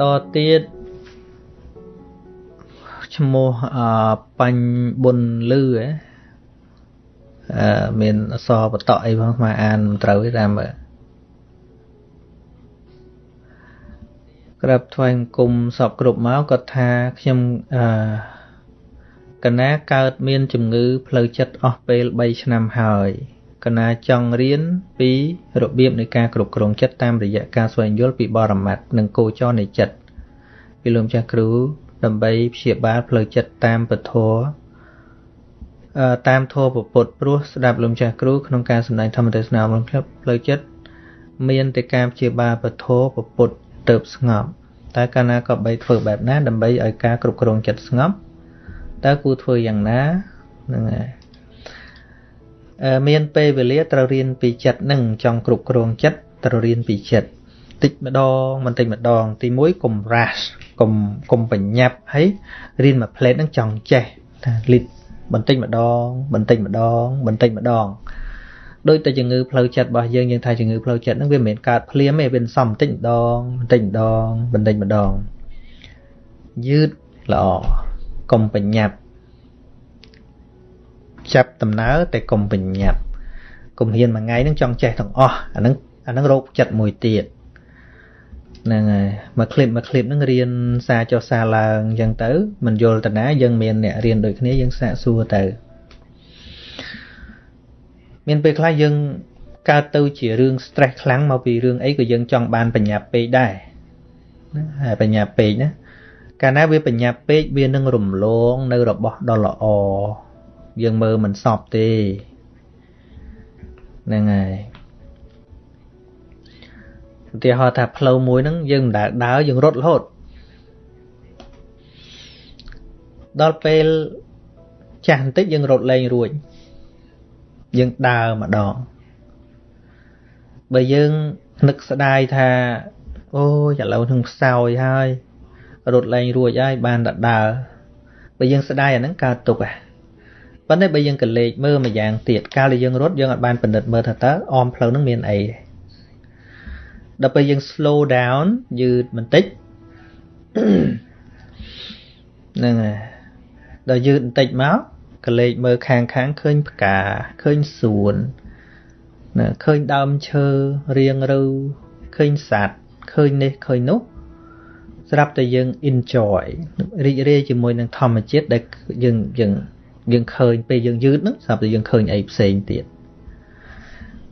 តទៀតឈ្មោះអបញ្ញបុនលឺហ៎អឺមានអសរបតអីផងមកអានមិនត្រូវទេតាមមើលក្រាបថ្វាយបង្គំសពគ្រប់មកគាត់ថាខ្ញុំអឺកណាកើតមានជំងឺផ្លូវចិត្តអស់ពេល3ឆ្នាំហើយ កណាចង់រៀនពីរបៀបនៃការគ្រប់គ្រងចិត្តតាមរយៈការស្វែងយល់ពីបរមត្ថនិងគោចរនៃចិត្តពីលោកម្ចាស់គ្រូដើម្បីព្យាបាលផ្លូវចិត្តតាមពធតាមធម៌ពុទ្ធព្រោះស្ដាប់លោកម្ចាស់គ្រូក្នុងការសម្ដែងធម្មទេសនារបស់ខ្ញុំផ្លូវចិត្តមានតែការព្យាបាលពធពុទ្ធទៅស្ងប់តែកាលណាក៏បីធ្វើបែបណាដើម្បីឲ្យការគ្រប់គ្រងចិត្តស្ងប់តើគួរធ្វើយ៉ាងណាហ្នឹងហើយ មានពេលវេលាត្រូវរៀនពីចិត្តនឹងចង់គ្រប់គ្រងចិត្តត្រូវរៀនពីចិត្តតិចម្ដងបន្តិចម្ដង ទី1កុំ rush កុំកុំបញ្ញាប់ហើយរៀនមួយផ្លេតនឹងចង់ចេះថាលីតបន្តិចម្ដង បន្តិចម្ដង បន្តិចម្ដងដូចតែជំងឺផ្លូវចិត្តរបស់យើងយើងថាជំងឺផ្លូវចិត្តហ្នឹងវាមិនមែនកើតភ្លាមទេវាសំបន្តិចម្ដងបន្តិចម្ដងបន្តិចម្ដងយឺតល្អកុំបញ្ញាប់ ចាប់ដំណើរតែកុំបញ្ញាប់កុំហ៊ានមួយថ្ងៃនឹងចង់ចេះទាំងអស់អានឹងអានឹងរោគចិត្តមួយទៀតហ្នឹងហើយមួយឃ្លីបមួយឃ្លីបហ្នឹងរៀនសារចុះសារឡើងអញ្ចឹងទៅមិនយល់តណាយើងមានអ្នករៀនដូចគ្នាយើងសាកសួរទៅមានពេលខ្លះយើងកើតទៅជារឿង stress ខ្លាំងមកពីរឿងអីក៏យើងចង់បានបញ្ញាពេកដែរណាហើយបញ្ញាពេកណាកាលណាវាបញ្ញាពេកវានឹងរំលងនៅរបស់ដ៏ល្អ យើងមើលមិនសពទេហ្នឹងហើយឧទាហរណ៍ថាផ្លូវមួយហ្នឹងយើងមិនដែលដើរយើងរត់រហូតដល់ពេលចាស់បន្តិចយើងរត់លែងរួចយើងដើរម្ដងបើយើងនឹកស្ដាយថាអូយឥឡូវនឹងខ្សោយហើយរត់លែងរួចហើយបានតែដើរបើយើងស្ដាយអាហ្នឹងកើតទុកហ่ะ ប៉ុន្តែបើយើងកលេចមើលមួយយ៉ាងទៀតកាលដែលយើងរត់យើងអាចបានពិនិត្យមើលថាតើអមផ្លូវហ្នឹងមានអីដល់ពេលយើង slow down យឺតបន្តិចហ្នឹងហើយដល់យឺតបន្តិចមកកលេចមើលខាងខាងឃើញផ្កាឃើញសួនណាឃើញដើមឈើរៀងរូវឃើញសត្វឃើញនេះឃើញនោះស្រាប់តែយើង enjoy រីករាយជាមួយនឹងធម្មជាតិដែលយើងយើង យើងឃើញពេលយើងយឺតហ្នឹងស្រាប់តែយើងឃើញអីផ្សេងទៀត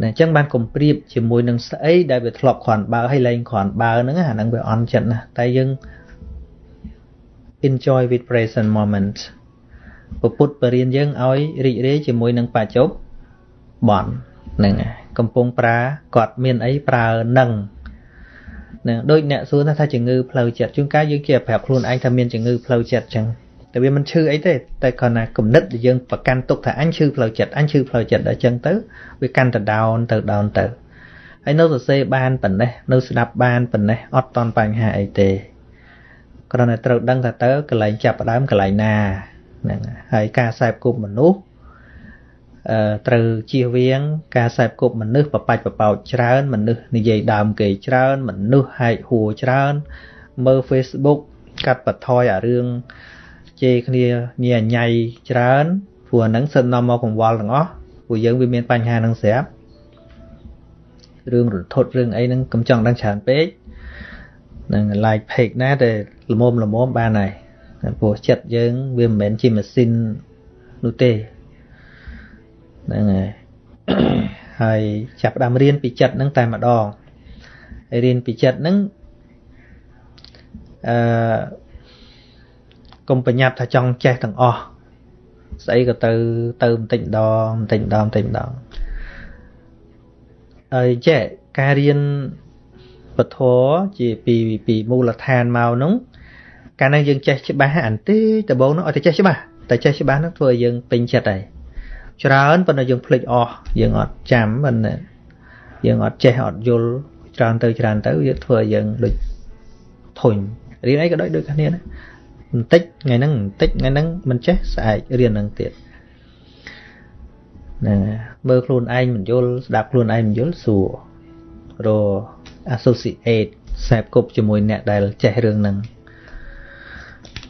ណាអញ្ចឹងបានគំប្រៀបជាមួយនឹងស្អីដែលវាធ្លាប់គ្រាន់បើហើយលែងគ្រាន់បើហ្នឹងអាហ្នឹងវាអន់ចិត្តណាតែយើង enjoy with present moment ពុទ្ធបរៀនយើងឲ្យរីករាយជាមួយនឹងបច្ចុប្បន្នហ្នឹងកំពុងប្រើគាត់មានអីប្រើនឹងណាដូចអ្នកសួរថាជំងឺផ្លូវចិត្តជួនកាលយើងជាប្រាប់ខ្លួនឯងថាមានជំងឺផ្លូវចិត្តចឹង តែវាមិនឈឺអីទេតែគ្រាន់តែគំនិតដែលយើងប្រកាន់ទុកថាអញឈឺផ្លូវចិត្តអញឈឺផ្លូវចិត្តដល់ចឹងទៅវាកាន់តែ down ទៅ down ទៅហើយនៅសរសេរបានប៉ុណ្ណេះនៅស្ដាប់បានប៉ុណ្ណេះអត់តន់បញ្ហាអីទេគ្រាន់តែត្រូវដឹងថាតើកន្លែងចាប់ផ្ដើមកន្លែងណាហ្នឹងហើយការខ្សែបគប់មនុស្សអឺត្រូវជៀសវាង ការខ្សែបគប់មនុស្សបបាច់បបោចច្រើនមនុស្សនិយាយដើមគេច្រើនមនុស្សហែកហួរច្រើនមើល Facebook កាត់បន្ថយអារឿង ជេរគ្នាញ៉ាញ៉ៃច្រើនព្រោះអាហ្នឹងសិននាំមកកង្វល់ទាំងអស់ព្រោះយើងវាមានបញ្ហាហ្នឹងស្រាប់រឿងរន្ធត់រឿងអីហ្នឹងកុំចង់ដឹងច្រើនពេកនឹង like page ណាតែល្មមល្មមបានហើយព្រោះចិត្តយើងវាមិនមែនជាម៉ាស៊ីននោះទេហ្នឹងហើយហើយចាប់ផ្ដើមរៀនពីចិត្តហ្នឹងតែម្ដងហើយរៀនពីចិត្តហ្នឹងអឺ កុំប្រញាប់ថាចង់ចេះទាំងអស់ស្អីក៏ទៅទៅបន្តិចម្ដងបន្តិចម្ដងបន្តិចម្ដងហើយចេះការរៀនពធជាពីពីមូលដ្ឋានមកនោះកាលណាយើងចេះច្បាស់អានទេដំបូងនោះឲ្យតែចេះច្បាស់តែចេះច្បាស់នោះធ្វើឲ្យយើងពេញចិត្តហើយច្រើនប៉ុន្តែយើងភ្លេចអស់យើងអត់ចាំប៉ុន្តែយើងអត់ចេះអត់យល់ច្រើនទៅច្រើនទៅវាធ្វើឲ្យយើងដូចធុញរៀនអីក៏ដូចដូចគ្នាណា បន្តិចថ្ងៃហ្នឹងបន្តិចថ្ងៃហ្នឹងមិនចេះស្អែករៀនហ្នឹងទៀតណាមើលខ្លួនឯងមិនយល់ស្ដាប់ខ្លួនឯងមិនយល់សួររ associate សែបគប់ជាមួយអ្នកដែលចេះរឿងហ្នឹង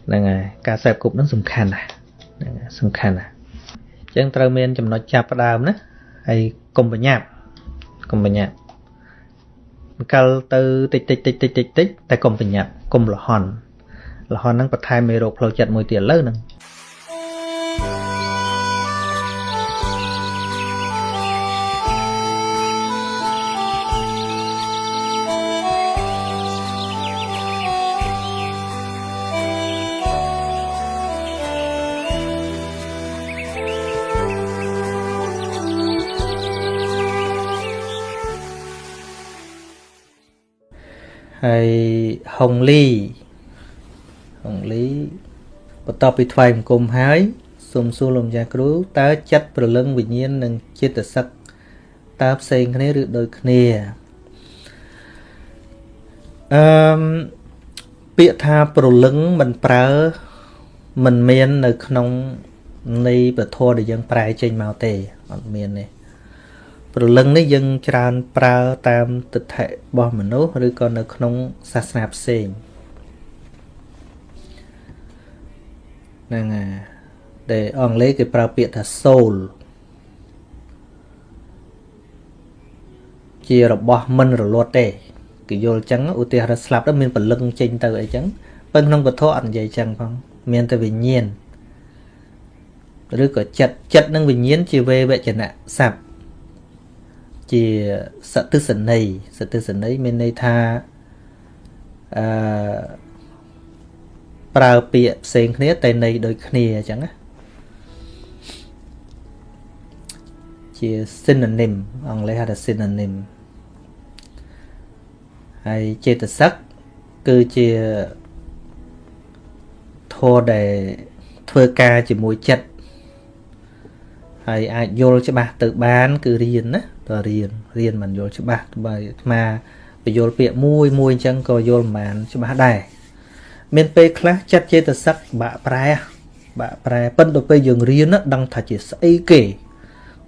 ហ្នឹងហើយការសែបគប់ហ្នឹងសំខាន់ណាស់ហ្នឹងសំខាន់ណាស់អញ្ចឹងត្រូវមានចំណុចចាប់ផ្ដើមណាហើយកុំបញ្ញាប់កុំបញ្ញាប់កាលទៅតិចតិចតិចតិចតិចតិចតែកុំបញ្ញាប់កុំលហន់ លហន់ហ្នឹងបន្ថែមមេរោគផ្លូវចិត្តមួយទៀតលើហ្នឹងហើយហុងលីហុងលី បន្ទាប់ពីថ្វាយបង្គំហើយសូមសួរលោកម្ចាស់គ្រូតើចិត្តប្រលឹងវិញ្ញាណនិងចិត្តសឹកតើផ្សេងគ្នាឬដូចគ្នាអឺមពាក្យថាប្រលឹងមិនប្រើមិនមាននៅក្នុងនៃពធដែលយើងប្រែចេញមកទេអត់មានទេព្រលឹងនេះយើងច្រើនប្រើតាមទិដ្ឋិរបស់មនុស្សឬក៏នៅក្នុងសាសនាផ្សេង ហ្នឹងហើយដែលអង់គ្លេសគេប្រើពាក្យថា soul ជារបស់មិនរលត់ទេគេយល់ចឹងឧទាហរណ៍ស្លាប់ទៅមានពលឹងចេញទៅអីចឹងប៉ុន្តែក្នុងពធអត់និយាយចឹងផងមានតែវិញ្ញាណឬក៏ចិត្តចិត្តនិងវិញ្ញាណជាវេវចនៈស័ព្ទជាសតិសន័យសតិសន័យមានន័យថាអឺ ប្រើពាក្យផ្សេងគ្នាតែន័យដូចគ្នាអញ្ចឹងណាជា synonym អង់គ្លេសហៅថា synonym ហើយចេតសិកគឺជាធម៌ដែលធ្វើការជាមួយចិត្តហើយអាចយល់ច្បាស់ទៅបាន គឺរៀនណាតើរៀនរៀនមិនយល់ច្បាស់បើអាត្មាបញ្យល់ពាក្យមួយមួយអញ្ចឹងក៏យល់មិនបានច្បាស់ដែរ មានពេលខ្លះចិត្តចេតសិកបាក់ប្រែបាក់ប្រែប៉ុន្តែពេលយើងរៀនដឹងថាជាស្អីគេ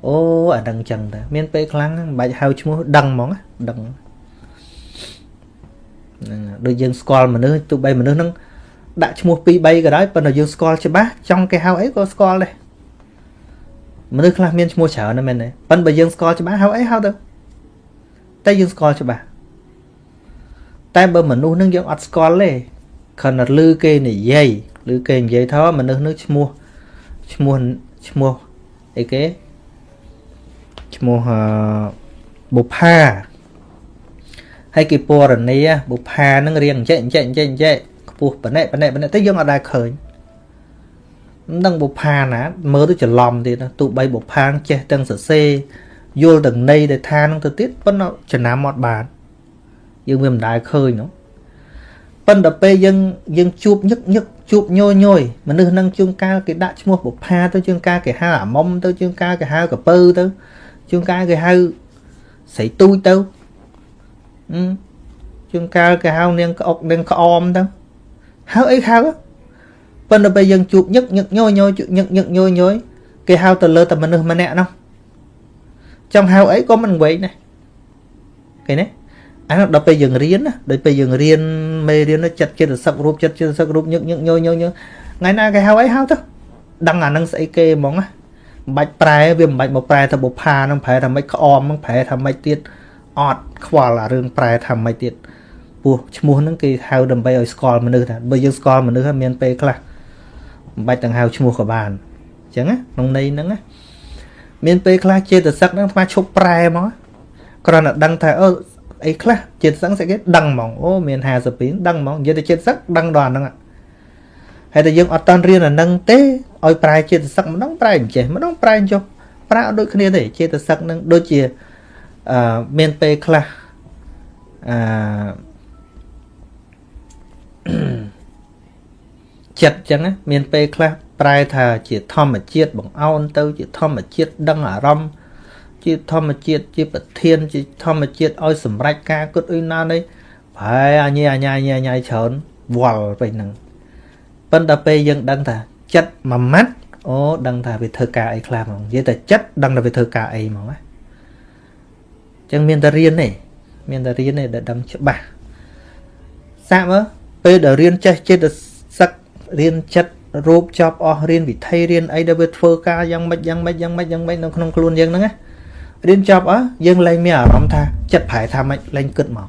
អូអាដឹងចឹងតាមានពេលខ្លាំងមិនបាច់ហៅឈ្មោះដឹងហ្មងដឹងហ្នឹងដូចយើងស្គាល់មនុស្សទោះបីមនុស្សហ្នឹងដាក់ឈ្មោះ2 3ក៏ដោយប៉ុន្តែយើងស្គាល់ច្បាស់ចង់គេហៅអីក៏ស្គាល់ដែរមនុស្សខ្លះមានឈ្មោះច្រើនណាស់មែនទេប៉ុន្តែបើយើងស្គាល់ច្បាស់ហៅអីហៅទៅតែយើងស្គាល់ច្បាស់តែបើមនុស្សនឹងយើងអត់ស្គាល់ទេ ខណៈឮគេនិយាយឬគេនិយាយថាមនុស្សនឹងឈ្មោះឈ្មោះឈ្មោះអីគេឈ្មោះបុផាហើយគេពរនីបុផានឹងរៀងអញ្ចេះអញ្ចេះអញ្ចេះអញ្ចេះខ្ពស់ប៉ណែប៉ណែប៉ណែតែយើងអត់ដែលឃើញមិនដឹងបុផាណា មើលទៅច្រឡំទៀតទោះបីបុផាចេះទាំងសរសេរយល់ទាំងន័យដែលថានឹងទៅទៀតប៉ុន្តែចំណាំអត់បានយើងវាមិនដែលឃើញនោះ ប៉ុន្តែពេលយើងយើងជួបញឹកញឹកជួបញយញយមនុស្សនឹងជួងកាលគេដាក់ឈ្មោះបុផាទៅជួងកាលគេហៅអាមុំទៅជួងកាលគេហៅកពើទៅជួងកាលគេហៅស្រីទូចទៅជួងកាលគេហៅនាងក្អុកនាងក្អមទៅហៅអីហៅប៉ុន្តែពេលយើងជួបញឹកញឹកញយញយញឹកញឹកញយញយគេហៅទៅលើតែមនុស្សម្នាក់នោះចង់ហៅអីក៏មិនវែងដែរឃើញទេ អានោះដល់ពេលយើងរៀនណាដល់ពេលយើងរៀនមេរៀននោះចិត្តចិត្តសឹករូបចិត្តចិត្តសឹករូបញឹកញឹកញយញយថ្ងៃណាគេហៅអីហៅទៅដឹងអានឹងស្អីគេហ្មងណាមិនបាច់ប្រែវាមិនបាច់មកប្រែទៅបុផានឹងប្រែថាម៉េចក្អមនឹងប្រែថាម៉េចទៀតអត់ខ្វល់អារឿងប្រែថាម៉េចទៀតពោះឈ្មោះហ្នឹងគេហៅដើម្បីឲ្យស្គាល់មនុស្សថាបើយើងស្គាល់មនុស្សហើយមានពេលខ្លះមិនបាច់ទាំងហៅឈ្មោះក៏បានអញ្ចឹងណាក្នុងន័យហ្នឹងណាមានពេលខ្លះចេតសិកហ្នឹងថ្មឈប់ប្រែមកគ្រាន់តែដឹងថាអូ អីខ្លះចេតសិកស្អីគេដឹងហ្មងអូមាន52ដឹងហ្មងនិយាយទៅចេតសិកដឹងដល់អាហ្នឹងហើយតែយើងអត់តន់រៀនអាហ្នឹងទេឲ្យប្រែចេតសិកម្ដងប្រែអញ្ចេះម្ដងប្រែអញ្ចុះប្រែអត់ដូចគ្នាទេចេតសិកហ្នឹងដូចជាអឺមានពេលខ្លះអឺចិត្តចឹងមានពេលខ្លះប្រែថាជាធម្មជាតិបង្អោនទៅជាធម្មជាតិដឹងអារម្មណ៍ ជាធម្មជាតិជាប្រធាន ជាធម្មជាតិឲ្យសម្រេចការគិតអ៊ុយណានេះប្រែអញអញអញអញច្រើនវល់ពេញហ្នឹងប៉ុន្តែពេលយើងដឹងថាចិត្តមួយម៉ាត់អូដឹងថាវាធ្វើការអីខ្លះហ្មងនិយាយតែចិត្តដឹងថាវាធ្វើការអីហ្មងណាអញ្ចឹងមានតែរៀនទេមានតែរៀនទេដែលដឹងច្បាស់សាកមើលពេលដែលរៀនចេះចិត្តសឹករៀនចិត្តរូបចប់អស់រៀនវិធីរៀនអីដែលវាធ្វើការយ៉ាងម៉េចយ៉ាងម៉េចយ៉ាងម៉េចយ៉ាងម៉េចនៅក្នុងខ្លួនយើងហ្នឹងណា រៀនចប់អស់យើងលែងមានអារម្មណ៍ថាចិត្តប្រែថាម៉េចលែងគិតមក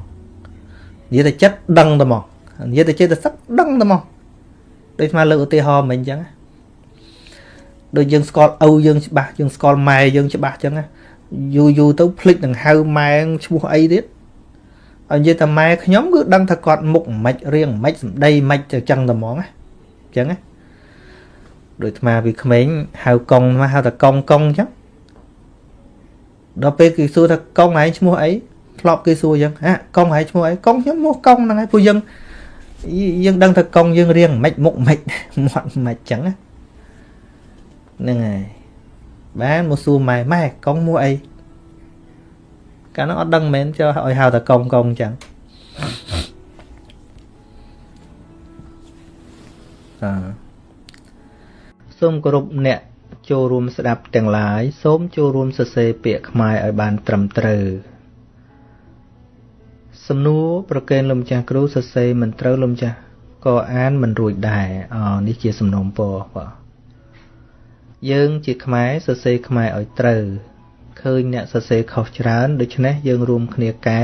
និយាយតែចិត្តដឹងតែមកនិយាយតែចិត្តសឹកដឹងតែមកដូចស្មើលើកឧទាហរណ៍មិញអញ្ចឹងដូចយើងស្គាល់ឪយើងច្បាស់យើងស្គាល់ម៉ែយើងច្បាស់អញ្ចឹងយូរយូរទៅភ្លេចនឹងហៅម៉ែឈ្មោះអីទៀតឲ្យនិយាយតែម៉ែខ្ញុំគឺដឹងថាគាត់មុខមិនរៀងមិនសម្ដីមិនទៅចឹងតែហ្មងណាអញ្ចឹងណាដូចអាពីក្មេងហៅកុងមកហៅតែកុងកុងអញ្ចឹង ដល់ពេលគេសួរថាកុងឯងឈ្មោះអីធ្លាប់គេសួរអញ្ចឹងហ่ะកុងឯងឈ្មោះអីកុងខ្ញុំឈ្មោះកុងហ្នឹងហើយពួកយើងយើងដឹងថាកុងយើងរៀងមិនមុខមិនមាត់មិនអញ្ចឹងហ្នឹងហើយបានមកសួរម៉ែម៉ែកុងឈ្មោះអីកាលនោះអត់ដឹងមែនចុះឲ្យហៅតែកុងកុងអញ្ចឹងអឺសូមគោរពអ្នក ចូលរួមស្ដាប់ទាំងឡាយសូមចូលរួមសរសេរពាក្យខ្មែរឲ្យបានត្រឹមត្រូវសំណួរប្រកេនលោកម្ចាស់គ្រូសរសេរមិនត្រូវលោកម្ចាស់ក៏អានមិនរួចដែរអនេះជាសំណុំពរបាទយើងជាខ្មែរសរសេរខ្មែរឲ្យត្រូវឃើញអ្នកសរសេរខុសច្រើន ដូច្នេះយើងរួមគ្នាកែ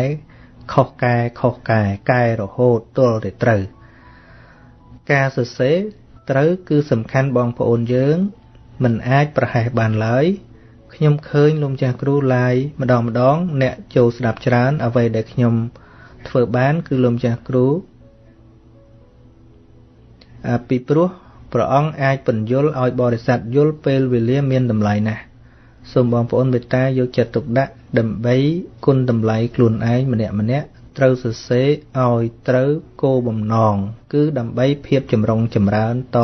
ខុសកែខុសកែកែរហូតទល់តែត្រូវ ការសរសេរត្រូវគឺសំខាន់បងប្អូនយើង មិនអាចប្រហែសបានឡើយខ្ញុំឃើញលោកម្ចាស់គ្រូឡាយម្ដងម្ដង អ្នកចូលស្ដាប់ច្រើន អ្វីដែលខ្ញុំធ្វើបាន គឺលោកម្ចាស់គ្រូពីព្រោះព្រះអង្គអាចបញ្យលឲ្យបរិស័ទយល់ពេលវេលាមានតម្លៃណាស់សូមបងប្អូនមេត្តាយកចិត្តទុកដាក់ដើម្បីគុណតម្លៃខ្លួនឯងម្នាក់ម្នាក់ត្រូវសរសេរឲ្យត្រូវគោលបំណង គឺដើម្បីភាពចម្រុងចម្រើនត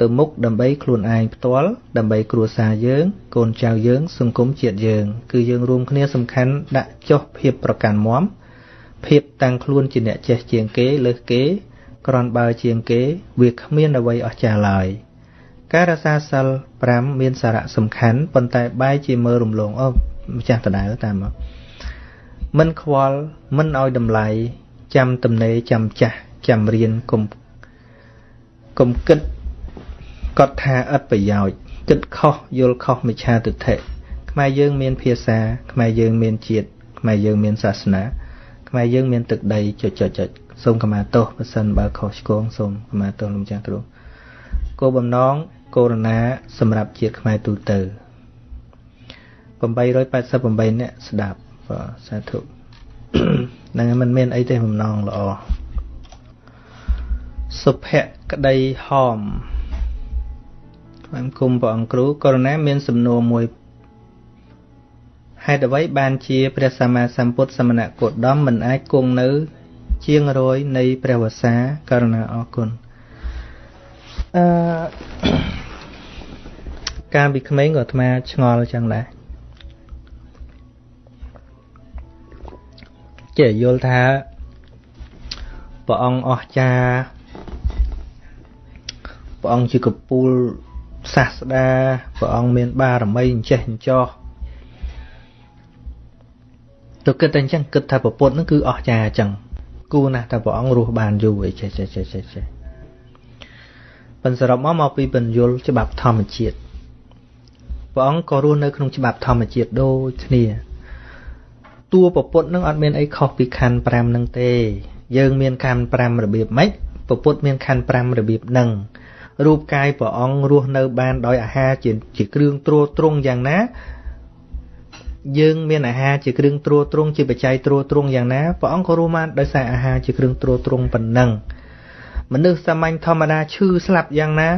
ទៅមុខដើម្បីខ្លួនឯងផ្ទាល់ដើម្បីគ្រួសារយើង កូនចៅយើង សង្គមជាតិយើង គឺយើងរួមគ្នាសំខាន់ដាក់ចុះភាពប្រកាន់មមភាពតាំងខ្លួនជាអ្នកចេះជាងគេលើសគេ ក្រនបើជាងគេ វាគ្មានអ្វីអស្ចារ្យឡើយការរក្សាសិល5មានសារៈសំខាន់ប៉ុន្តែបែរជាមើលរំលងអូម្ចាស់ដដែលតាមមកមិនខ្វល់មិនឲ្យតម្លៃចាំទំនេរចាំចាស់ចាំរៀនកុំកុំគិតគា ត់ថាឥតប្រយោជន៍គិតខុសយល់ខុសមិឆាទិដ្ឋិខ្មែរយើងមានភាសាខ្មែរយើងមានជាតិខ្មែរយើងមានសាសនាខ្មែរយើងមានទឹកដីចុចចុចចុចសូមខមាទោសបើសិនបើខុសឆ្គងសូមខមាទោសលោកចាស់គ្រូគោលបំណងកូរ៉ូណាសម្រាប់ជាតិខ្មែរទូទៅ888នាក់ស្ដាប់បាទសាធុហ្នឹងមិនមានអីទេបំណងល្អសុភក្តីហោម បានគុំព្រះអង្គគ្រូករុណាមានសំណួរមួយហេតុអ្វីបានជាព្រះសម្មាសម្ពុទ្ធសមណគោតមមិនអាចគង់នៅ ជាងរយនៃព្រះវសាករុណាអរគុណអឺកាលពីក្មេងក៏អាត្មាឆ្ងល់ចឹងដែរចេះយល់ថាព្រះអង្គអស្ចារ្យព្រះអង្គជាកពូល សាស្តាព្រះអង្គមានបារមីអញ្ចេះអញ្ចោះទៅគិតតែអញ្ចឹងគិតថាប្រពុតហ្នឹងគឺអស្ចារ្យអញ្ចឹងគួរណាស់តែព្រះអង្គរស់បានយូរអីចេះចេះចេះចេះចេះប៉ុន្តែសរុបមកមកពីបញ្យលច្បាប់ធម្មជាតិព្រះអង្គក៏រស់នៅក្នុងច្បាប់ធម្មជាតិដូចគ្នាតួប្រពុតនឹងអត់មានអីខុសពីខណ្ឌ5នឹងទេ យើងមានខណ្ឌ5របៀបម៉េចប្រពុតមានខណ្ឌ5របៀបនឹង រូបកាយព្រះអង្គរស់នៅបានដោយអាហារជាជាគ្រឿងទ្រទ្រង់យ៉ាងណា យើងមានអាហារជាគ្រឿងទ្រទ្រង់ជាបច្ច័យទ្រទ្រង់យ៉ាងណាព្រះអង្គក៏រស់បានដោយសារអាហារជាគ្រឿងទ្រទ្រង់ប៉ុណ្ណឹងមនុស្សសាមញ្ញធម្មតាឈឺស្លាប់យ៉ាងណា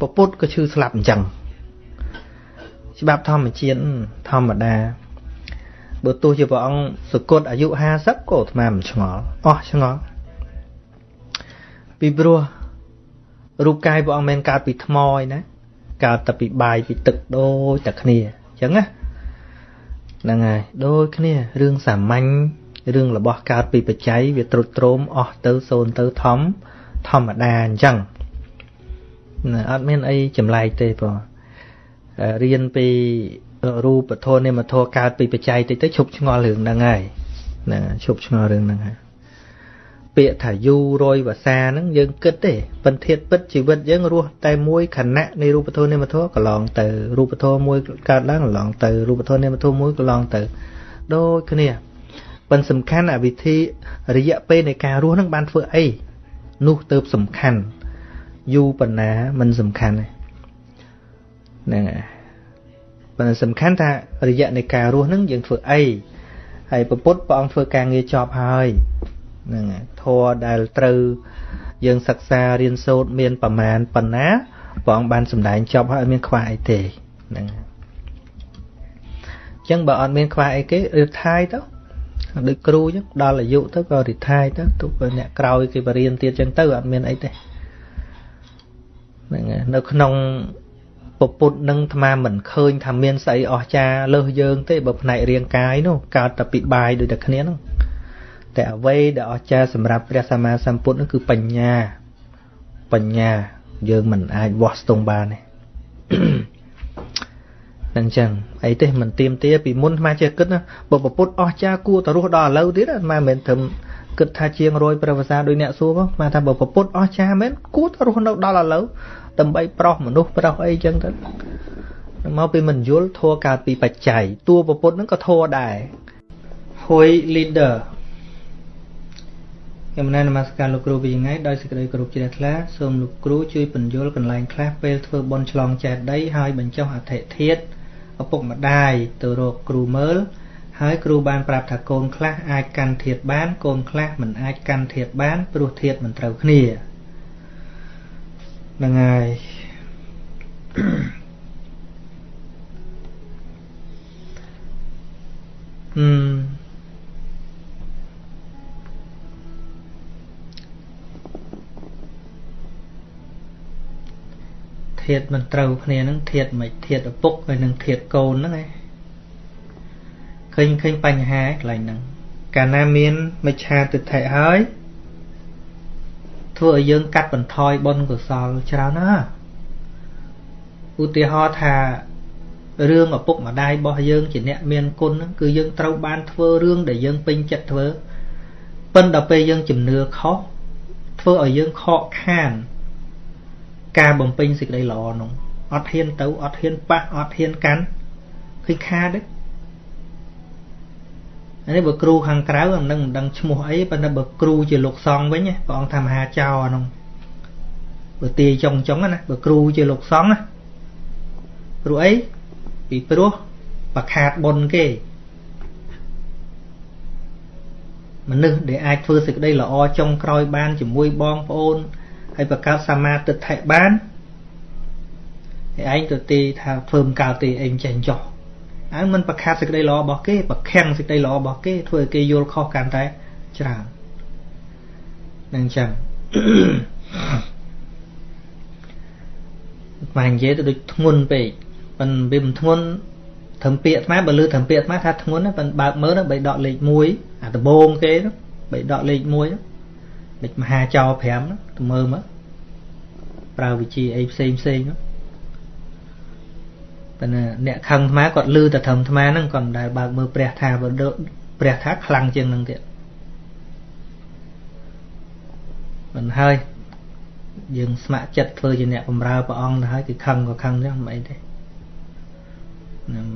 ពពុទ្ធក៏ឈឺស្លាប់អញ្ចឹងច្បាប់ធម្មជាតិធម្មតាបើទោះជាព្រះអង្គសគត់អាយុ50ក៏អាត្មាមិនឆ្ងល់អស់ឆ្ងល់ពីព្រោះ រូបកាយព្រះអង្គមិនកើតពីថ្មឯណាកើតតែពីបាយពីទឹកដូចតែគ្នាអញ្ចឹងណាហ្នឹងហើយដូចគ្នារឿងសាមញ្ញរឿងរបស់កើតពីបច្ច័យវាត្រុតត្រោមអស់ទៅសូន្យទៅធំធម្មតាអញ្ចឹងណាអត់មានអីចម្លែកទេបងរៀនពីរូបធម៌និមធម៌កើតពីបច្ច័យតិចទៅឈប់ឆ្ងល់រឿងហ្នឹងហើយណាឈប់ឆ្ងល់រឿងហ្នឹងហើយ ពាក្យថាយូរយវសាហ្នឹងយើងគិតទេប៉ុន្តែធាតពិតជីវិតយើងរស់តែមួយខណៈនៃរូបធម៌នាមធម៌កន្លងទៅរូបធម៌មួយកើតឡើងកន្លងទៅរូបធម៌នាមធម៌មួយកន្លងទៅដូចគ្នាប៉ុន្តែសំខាន់អវិធីរយៈពេលនៃការរស់ហ្នឹងបានធ្វើអីនោះទៅសំខាន់យូរប៉ុណ្ណាមិនសំខាន់ទេហ្នឹងហើយប៉ុន្តែសំខាន់ថារយៈនៃការរស់ហ្នឹងយើងធ្វើអីហើយពពុទ្ធព្រះអង្គធ្វើការងារចប់ហើយ ហ្នឹងធម៌ដែលត្រូវយើងសិក្សារៀនសូត្រមានប្រមាណប៉ុណ្ណាព្រះអង្គបានសម្ដែងចប់ហើយមានខ្វះអីទេហ្នឹងអញ្ចឹងបើអត់មានខ្វះអីគេរៀបថាយទៅដូចគ្រូអញ្ចឹងដល់អាយុទៅក៏រីថាយទៅទុកបើអ្នកក្រោយគេបរៀនទៀតអញ្ចឹងទៅអត់មានអីទេហ្នឹងនៅក្នុងពពុទ្ធនឹងអាត្មាមិនឃើញថាមានស្អីអស្ចារ្យលើសយើងទេបើផ្នែករាងកាយនោះកើតតែពីបាយដូចតែគ្នានោះ តែអ្វីដែលអស្ចារ្យសម្រាប់ព្រះសម្មាសម្ពុទ្ធនោះគឺបញ្ញាបញ្ញាយើងមិនអាចវាស់ស្ទង់បានទេនឹងចឹងអីទេមិនទៀមទាពីមុនអាចេះគិតណាបើប្រពុតអស់ចាគួរតរស់ដល់ឥឡូវទៀតអាមិនមែនត្រឹមគិតថាជាង100ព្រះវសាដោយអ្នកសួរមកមកថាបើប្រពុតអស់ចាមែនគួរតរស់នៅដល់ឥឡូវដើម្បីប្រោសមនុស្សប្រោសអីចឹងទៅមកពីមិនយល់ធัวកើតពីបច្ច័យតួប្រពុតហ្នឹងក៏ធัวដែរ Hoi leader ខ្ញុំណែនមស្ការលោកគ្រូពីថ្ងៃដោយសេចក្តីគោរពជ្រះថ្លាសូមលោកគ្រូជួយបញ្យល់កន្លែងខ្លះពេលធ្វើបន់ឆ្លងចែកដីហើយបញ្ចុះអធិធិធឪពុកម្ដាយទៅរកគ្រូមើលហើយគ្រូបានប្រាប់ថាកូនខ្លះអាចកាន់ធាតបានកូនខ្លះមិនអាចកាន់ធាតបានព្រោះធាតមិនត្រូវគ្នាហ្នឹងហើយអឺ ធាតមិនត្រូវគ្នានឹងធាតមិនធាតឪពុកហើយនឹងធាតកូនហ្នឹងឯងឃើញឃើញបញ្ហាកន្លែងហ្នឹងកាលណាមានមិច្ឆាទិដ្ឋិហើយធ្វើឲ្យយើងកាត់បន្ថយបុណ្យកុសលច្រើនណាស់ឧទាហរណ៍ថារឿងឪពុកម្ដាយរបស់យើងជាអ្នកមានគុណហ្នឹងគឺយើងត្រូវបានធ្វើរឿងដែលយើងពេញចិត្តធ្វើប៉ុន្តែពេលយើងជំនឿខុសធ្វើឲ្យយើងខកខាន ការបំពេញសេចក្តីល្អនោះអត់ហ៊ានទៅអត់ហ៊ានប៉ះអត់ហ៊ានកាន់ឃើញខាតទេនេះបើគ្រូខាងក្រៅអានឹងមិនដឹងឈ្មោះអីប៉ុន្តែបើគ្រូជាលោកសង្ឃវិញព្រះអង្គថាមហាចៅអានោះបើទាយចុងចុងណាបើគ្រូជាលោកសង្ឃណាព្រោះអីពីព្រោះបខាតបុណ្យគេមនុស្សដែលអាចធ្វើសេចក្តីល្អចុងក្រោយបានជាមួយបងប្អូន ហើយបង្កើតសមាទិដ្ឋិបានហើយឯងទៅទីថាធ្វើមិនកើតទេឯងចេះចោះអើមិនប្រខាតសេចក្តីល្អរបស់គេប្រខាំងសេចក្តីល្អរបស់គេធ្វើឲ្យគេយល់ខុសកាន់តែច្រើននឹងចឹងមកនិយាយទៅដូចធ្ងន់ពេកប៉ុន្តែវាមិនធ្ងន់ត្រឹមពាក្យអាត្មាបើលើត្រឹមពាក្យអាត្មាថាធ្ងន់ប៉ុន្តែបើកមើលទៅបីដកលេខ1អាដំបងគេបីដកលេខ1ហ្នឹង ដូចមហាចោ5ហ្នឹងទៅមើលមកប្រើវិជាអីផ្សេងផ្សេងហ្នឹងប៉ុន្តែអ្នកខឹងអាត្មាគាត់លឺតែត្រឹមអាត្មាហ្នឹងគាត់មិនដែលបើកមើលព្រះថាព្រះថាខ្លាំងជាងហ្នឹងទៀតមិនហើយយើងស្ម័គ្រចិត្តធ្វើជាអ្នកបម្រើព្រះអង្គទៅហើយគឺខឹងក៏ខឹងចឹងមិនអីទេ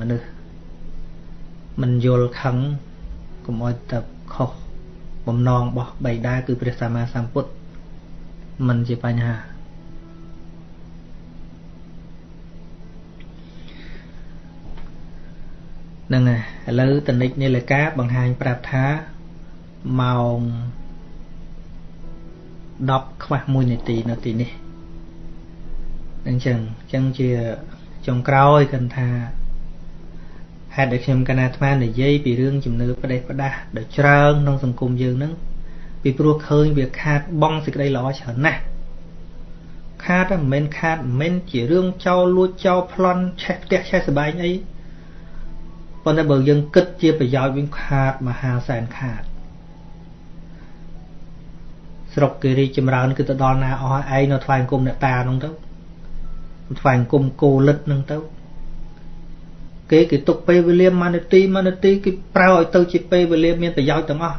មនុស្សមិនយល់ខឹងកុំឲ្យតែខុស បំណងរបស់បៃតាគឺព្រះសម្មាសម្ពុទ្ធមិនជាបញ្ហាហ្នឹងហើយឥឡូវតនិចនាឡិកាបង្ហាញប្រាប់ថាម៉ោង10ខ្វះ1នាទីនៅទីនេះអញ្ចឹងអញ្ចឹងជាចុងក្រោយគាត់ថា ហេតុដែលខ្ញុំកណាអាត្មានិយាយពីរឿងជំនឿផ្ដេសផ្ដាស់ដ៏ច្រើនក្នុងសង្គមយើងហ្នឹងពីព្រោះឃើញវាខាតបងសេចក្តីល្អច្រើនណាស់ខាតមិនមែនខាតមិនមែនជារឿងចោលលួចចោលប្លន់ឆេះផ្ទះឆេះសបែងអីប៉ុន្តែបើយើងគិតជាប្រយោជន៍វិញខាតមហាសែនខាតស្រុកគេរីចម្រើនគឺទៅដល់ណាអស់ឯងនៅថ្វាយអង្គមអ្នកតានោះទៅថ្វាយអង្គមគោលិតនឹងទៅ គេគេទុកពេលវេលាមួយនាទីមួយនាទីគេប្រើឲ្យទៅជាពេលវេលាមានប្រយោជន៍ទាំងអស់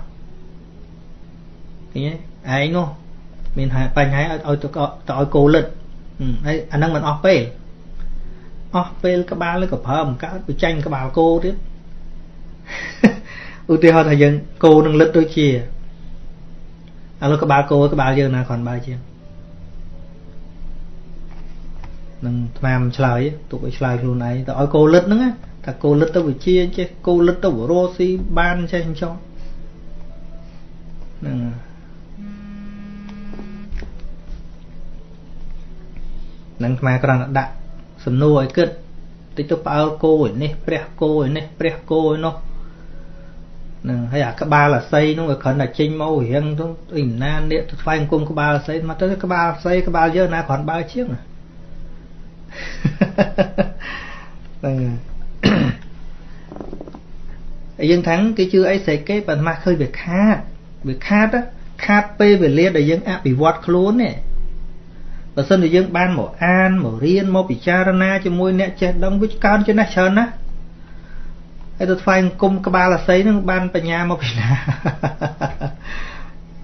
ឃើញទេឯងនោះមានបញ្ហាឲ្យទៅទៅឲ្យគោលិតហើយអាហ្នឹងមិនអស់ពេលអស់ពេលក្បាលឬក៏ប្រើមិនកើតទៅចាញ់ក្បាលគោទៀតឧទាហរណ៍ថាយើងគោនឹងលិតដូចជាឥឡូវក្បាលគោក្បាលយើងណាគ្រាន់បើជាង នឹងថ្មឆ្លើយទុកឲ្យឆ្លើយខ្លួនឯងទៅឲ្យគោលិតហ្នឹងថាគោលិតទៅវិជាចេះគោលិតទៅរស់ស៊ីបានចេះចោះហ្នឹងនឹងថ្មគ្រាន់តែដាក់សំណួរឲ្យគិតតិចទៅផ្អើលគោឯនេះព្រះគោឯនេះព្រះគោឯនោះនឹងហើយអាក្បាលអាស័យនោះវាគ្រាន់តែចេញមករៀងទៅអីណានេះទៅថ្វាយអង្គមក្បាលអាស័យមកទៅក្បាលអាស័យក្បាលយើងណាគ្រាន់បើជាង ហ្នឹងហើយយើងថាំងគេជឿអីស្រេចគេប៉ុន្តែឃើញវាខាតវាខាតខាតពេលវេលាដែលយើងអភិវឌ្ឍខ្លួននេះបើសិនជាយើងបានមកអានមករៀនមកពិចារណាជាមួយអ្នកចេះដឹងវាកើនចំណេះច្រើនណាស់ហើយទៅថ្វាយអង្គមក្បាលអាស័យនឹងបានបញ្ញាមកពីណា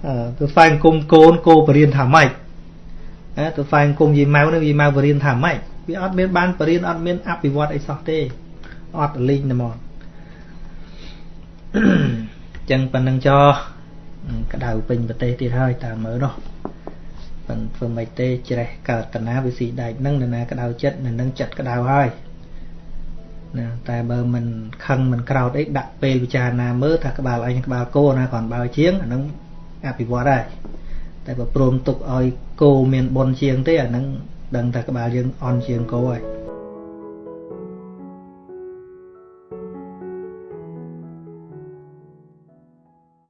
អឺទៅថ្វាយអង្គមកូនគោបរៀនថាម៉េចហ៎ទៅថ្វាយអង្គមយាយម៉ៅនឹងយាយម៉ៅបរៀនថាម៉េច វាអត់មានបានបរៀនអត់មានអភិវឌ្ឍអីសោះទេអត់លីងតែមកចឹងប៉ុណ្្នឹងចោក្តៅពេញប្រទេសទៀតហើយតាមមើលនោះមិនធ្វើមិនទេជ្រេះកើតតណាវិស៊ីដែកនឹងនរណាក្តៅចិត្តនៅនឹងចិត្តក្តៅហើយណាតែបើមិនខឹងមិនក្រោតអីដាក់ពេលពិចារណាមើលថាក្បាលអញក្បាលគោណាគ្រាន់បើជាងអានឹងអភិវឌ្ឍហើយតែបើព្រមទុកឲ្យគោមានបុណ្យជាងទេអានឹង ដឹងថាក្បាលយើងអន់ជាងគោហើយ